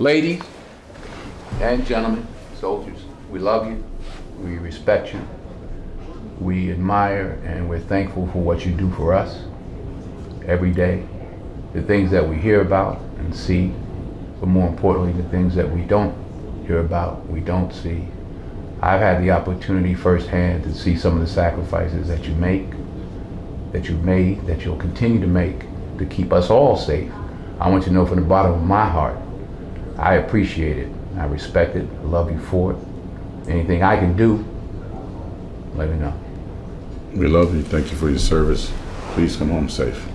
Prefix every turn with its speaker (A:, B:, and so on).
A: Ladies and gentlemen, soldiers, we love you, we respect you, we admire and we're thankful for what you do for us every day. The things that we hear about and see, but more importantly, the things that we don't hear about, we don't see. I've had the opportunity firsthand to see some of the sacrifices that you make, that you've made, that you'll continue to make to keep us all safe. I want you to know from the bottom of my heart, I appreciate it. I respect it. I love you for it. Anything I can do, let me know.
B: We love you. Thank you for your service. Please come home safe.